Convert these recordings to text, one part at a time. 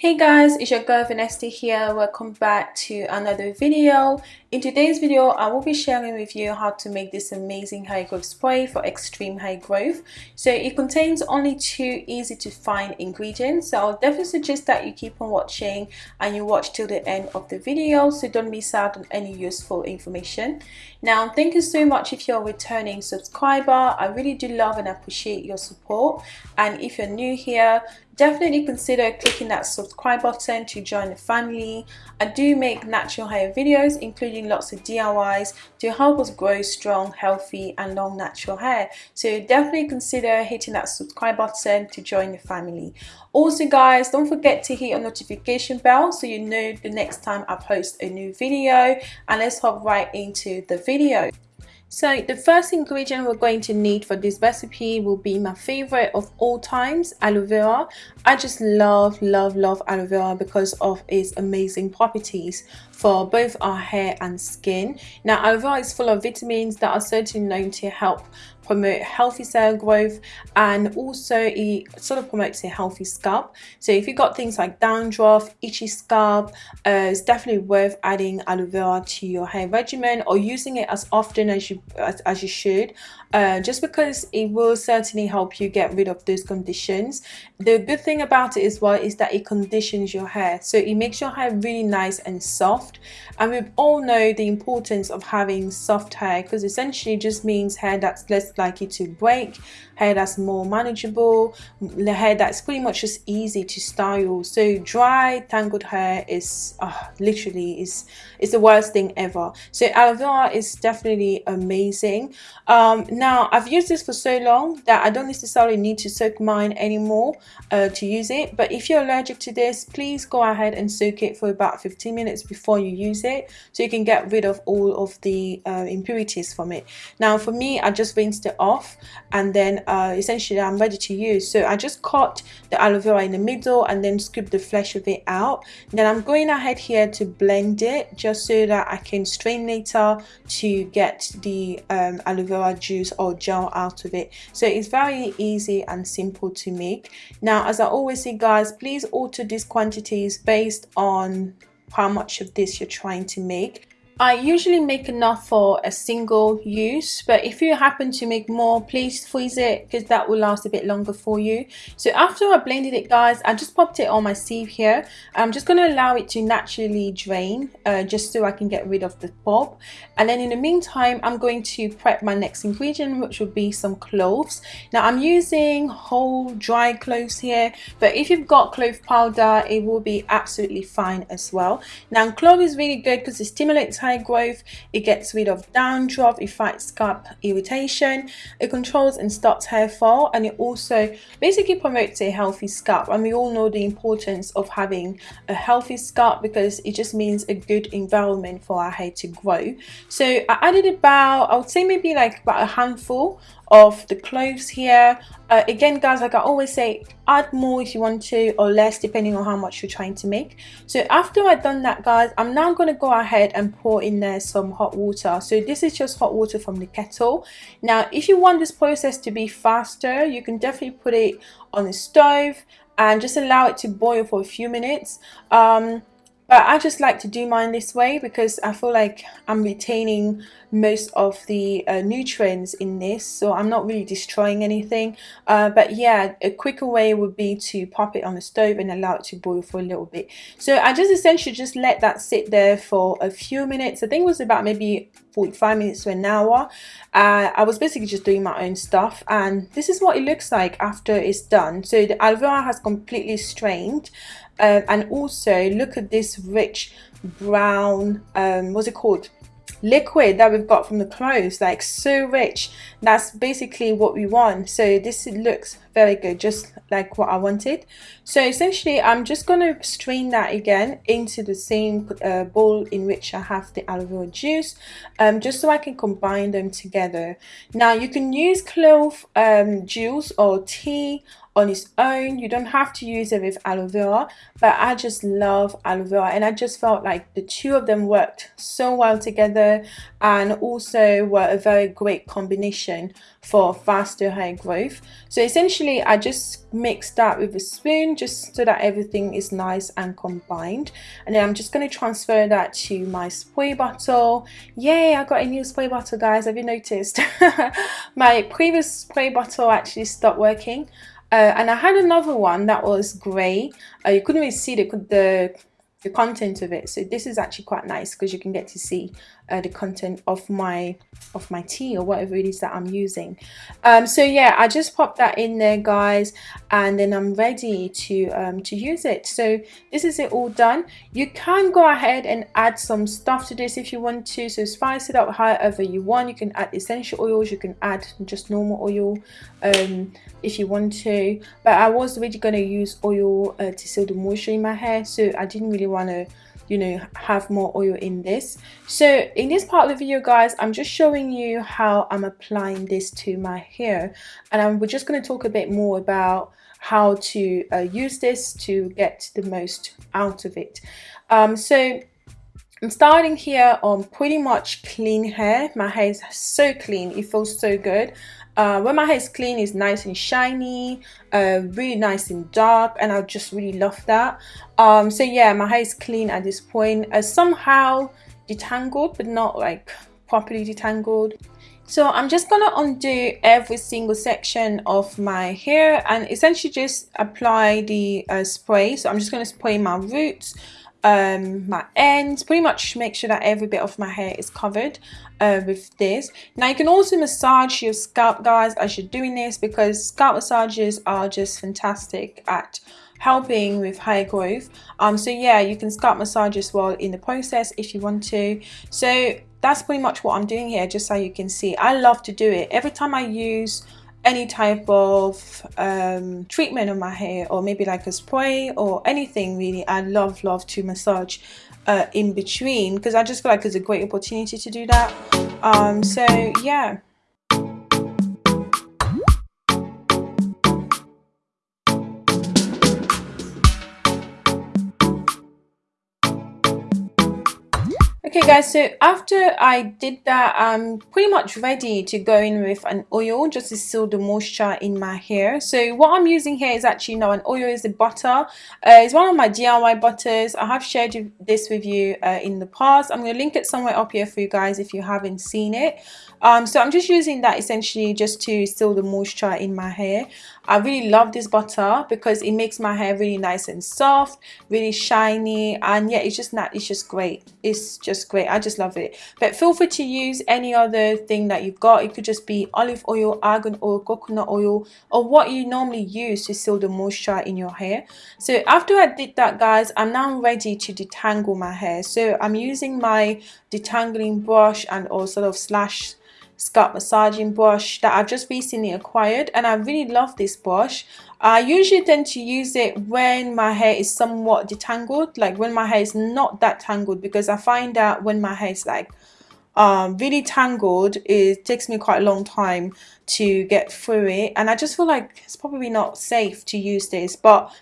Hey guys, it's your girl Vanessa here. Welcome back to another video. In today's video, I will be sharing with you how to make this amazing hair growth spray for extreme hair growth. So it contains only two easy to find ingredients. So I'll definitely suggest that you keep on watching and you watch till the end of the video so don't miss out on any useful information. Now, thank you so much if you're a returning subscriber. I really do love and appreciate your support. And if you're new here, definitely consider clicking that subscribe button to join the family. I do make natural hair videos including lots of DIYs to help us grow strong, healthy and long natural hair. So definitely consider hitting that subscribe button to join the family. Also guys, don't forget to hit your notification bell so you know the next time I post a new video and let's hop right into the video. So the first ingredient we're going to need for this recipe will be my favorite of all times, aloe vera. I just love, love, love aloe vera because of its amazing properties for both our hair and skin. Now aloe is full of vitamins that are certainly known to help promote healthy cell growth and also it sort of promotes a healthy scalp. So if you've got things like dandruff itchy scalp uh, it's definitely worth adding aloe vera to your hair regimen or using it as often as you as, as you should uh, just because it will certainly help you get rid of those conditions. The good thing about it as well is that it conditions your hair. So it makes your hair really nice and soft and we all know the importance of having soft hair because essentially just means hair that's less likely to break hair that's more manageable the hair that's pretty much just easy to style. So dry tangled hair is uh, literally is is the worst thing ever. So aloe vera is definitely amazing. Um, now I've used this for so long that I don't necessarily need to soak mine anymore uh, to use it. But if you're allergic to this please go ahead and soak it for about 15 minutes before you use it so you can get rid of all of the uh, impurities from it. Now for me I just rinsed it off and then uh, essentially I'm ready to use. So I just cut the aloe vera in the middle and then scoop the flesh of it out. Then I'm going ahead here to blend it just so that I can strain later to get the um, aloe vera juice or gel out of it. So it's very easy and simple to make. Now as I always say guys please alter these quantities based on how much of this you're trying to make I usually make enough for a single use but if you happen to make more please freeze it because that will last a bit longer for you. So after I blended it guys I just popped it on my sieve here. I'm just going to allow it to naturally drain uh, just so I can get rid of the pulp and then in the meantime I'm going to prep my next ingredient which will be some cloves. Now I'm using whole dry cloves here but if you've got clove powder it will be absolutely fine as well. Now clove is really good because it stimulates hair growth, it gets rid of dandruff, it fights scalp irritation, it controls and stops hair fall and it also basically promotes a healthy scalp and we all know the importance of having a healthy scalp because it just means a good environment for our hair to grow. So I added about, I would say maybe like about a handful of the cloves here. Uh, again guys like i always say add more if you want to or less depending on how much you're trying to make. So after i've done that guys i'm now going to go ahead and pour in there some hot water. So this is just hot water from the kettle. Now if you want this process to be faster you can definitely put it on the stove and just allow it to boil for a few minutes. Um, but I just like to do mine this way because I feel like I'm retaining most of the uh, nutrients in this so I'm not really destroying anything. Uh, but yeah a quicker way would be to pop it on the stove and allow it to boil for a little bit. So I just essentially just let that sit there for a few minutes. I think it was about maybe 45 minutes to an hour. Uh, I was basically just doing my own stuff and this is what it looks like after it's done. So the vera has completely strained um, and also look at this rich brown um, what's it called? Liquid that we've got from the cloves like so rich. That's basically what we want. So this looks very good just like what I wanted. So essentially I'm just going to strain that again into the same uh, bowl in which I have the aloe vera juice um, just so I can combine them together. Now you can use clove um, juice or tea on its own. You don't have to use it with aloe vera but I just love aloe vera and I just felt like the two of them worked so well together and also were a very great combination for faster hair growth. So essentially I just mixed that with a spoon just so that everything is nice and combined. And then I'm just going to transfer that to my spray bottle. Yay I got a new spray bottle guys. Have you noticed? My previous spray bottle actually stopped working. Uh, and I had another one that was grey uh, you couldn't really see the, the the content of it. So this is actually quite nice because you can get to see uh, the content of my of my tea or whatever it is that I'm using. Um, so yeah I just popped that in there guys and then I'm ready to um, to use it. So this is it all done. You can go ahead and add some stuff to this if you want to. So spice it up however you want. You can add essential oils. You can add just normal oil um, if you want to. But I was really going to use oil uh, to seal the moisture in my hair. So I didn't really want to you know have more oil in this so in this part of the video guys i'm just showing you how i'm applying this to my hair and I'm, we're just going to talk a bit more about how to uh, use this to get the most out of it um, so I'm starting here on pretty much clean hair. My hair is so clean. It feels so good. Uh, when my hair is clean, it's nice and shiny, uh, really nice and dark, and I just really love that. Um, so yeah, my hair is clean at this point. Uh, somehow detangled, but not like properly detangled. So I'm just gonna undo every single section of my hair and essentially just apply the uh, spray. So I'm just gonna spray my roots, um, my ends, pretty much make sure that every bit of my hair is covered uh, with this. Now you can also massage your scalp guys as you're doing this because scalp massages are just fantastic at helping with hair growth. Um so yeah you can scalp massage as well in the process if you want to. So that's pretty much what i'm doing here just so you can see. I love to do it. Every time i use any type of um, treatment on my hair or maybe like a spray or anything really I love love to massage uh, in between because I just feel like it's a great opportunity to do that. Um, so yeah Okay guys, so after I did that, I'm pretty much ready to go in with an oil just to seal the moisture in my hair. So what I'm using here is actually not an oil, is a butter. Uh, it's one of my DIY butters. I have shared this with you uh, in the past. I'm going to link it somewhere up here for you guys if you haven't seen it. Um, so I'm just using that essentially just to seal the moisture in my hair. I really love this butter because it makes my hair really nice and soft, really shiny, and yeah, it's just not, it's just great. It's just great. I just love it. But feel free to use any other thing that you've got. It could just be olive oil, argan oil, coconut oil, or what you normally use to seal the moisture in your hair. So after I did that, guys, I'm now ready to detangle my hair. So I'm using my detangling brush and or sort of slash scalp massaging brush that I've just recently acquired and I really love this brush. I usually tend to use it when my hair is somewhat detangled like when my hair is not that tangled because I find that when my hair is like um, really tangled it takes me quite a long time to get through it and I just feel like it's probably not safe to use this but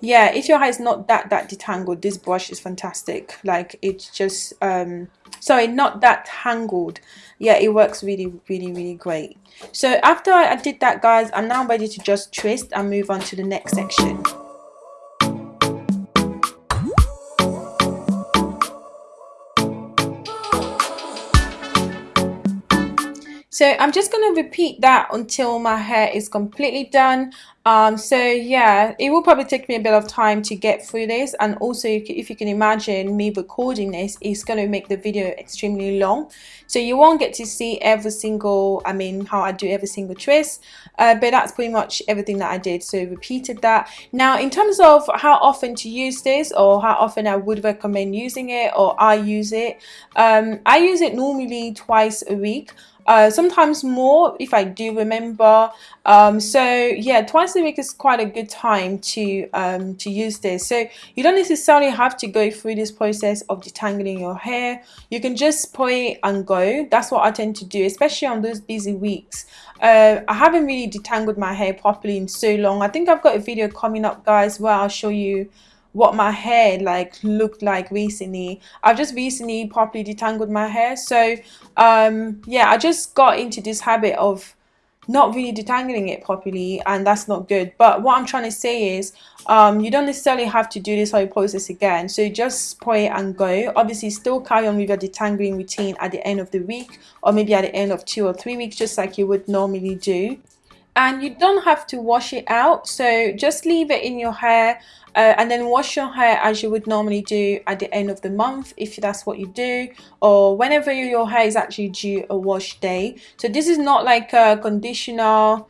yeah if your hair is not that that detangled this brush is fantastic. Like it's just um sorry not that tangled. Yeah it works really really really great. So after I did that guys I'm now ready to just twist and move on to the next section so I'm just going to repeat that until my hair is completely done. Um so yeah it will probably take me a bit of time to get through this. And also if you can imagine me recording this it's going to make the video extremely long. So you won't get to see every single i mean how i do every single twist. Uh, but that's pretty much everything that i did. So repeated that. Now in terms of how often to use this or how often i would recommend using it or i use it um i use it normally twice a week uh, sometimes more if I do remember. Um, so yeah twice a week is quite a good time to um, to use this. So you don't necessarily have to go through this process of detangling your hair. You can just spray and go. That's what I tend to do especially on those busy weeks. Uh, I haven't really detangled my hair properly in so long. I think I've got a video coming up guys where I'll show you what my hair like looked like recently. I've just recently properly detangled my hair. So um yeah i just got into this habit of not really detangling it properly and that's not good. But what i'm trying to say is um, you don't necessarily have to do this whole process again. So just spray and go. Obviously still carry on with your detangling routine at the end of the week or maybe at the end of two or three weeks just like you would normally do and you don't have to wash it out. So just leave it in your hair uh, and then wash your hair as you would normally do at the end of the month if that's what you do or whenever your hair is actually due a wash day. So this is not like a conditioner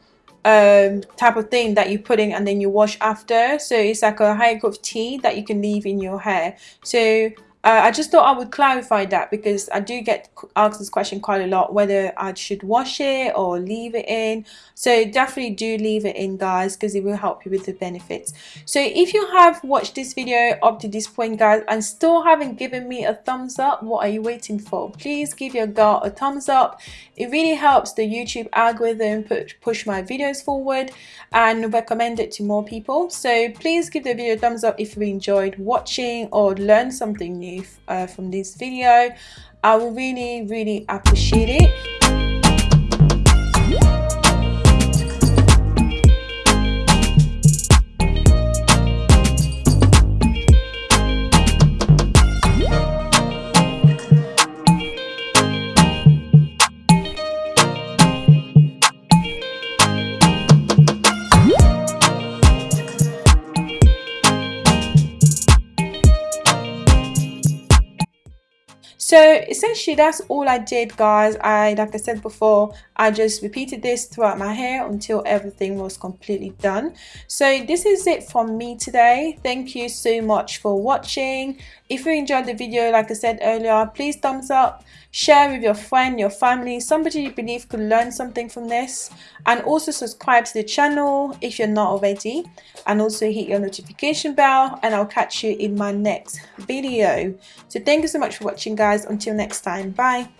um, type of thing that you put in and then you wash after. So it's like a high growth tea that you can leave in your hair. So uh, I just thought I would clarify that because I do get asked this question quite a lot whether I should wash it or leave it in. So definitely do leave it in guys because it will help you with the benefits. So if you have watched this video up to this point guys and still haven't given me a thumbs up what are you waiting for? Please give your girl a thumbs up. It really helps the YouTube algorithm push my videos forward and recommend it to more people. So please give the video a thumbs up if you enjoyed watching or learned something new uh, from this video. I will really really appreciate it so essentially that's all I did guys. I like I said before I just repeated this throughout my hair until everything was completely done. So this is it from me today. Thank you so much for watching. If you enjoyed the video like I said earlier please thumbs up. Share with your friend your family somebody you believe could learn something from this. And also subscribe to the channel if you're not already. And also hit your notification bell and I'll catch you in my next video. So thank you so much for watching guys. Until next time. Bye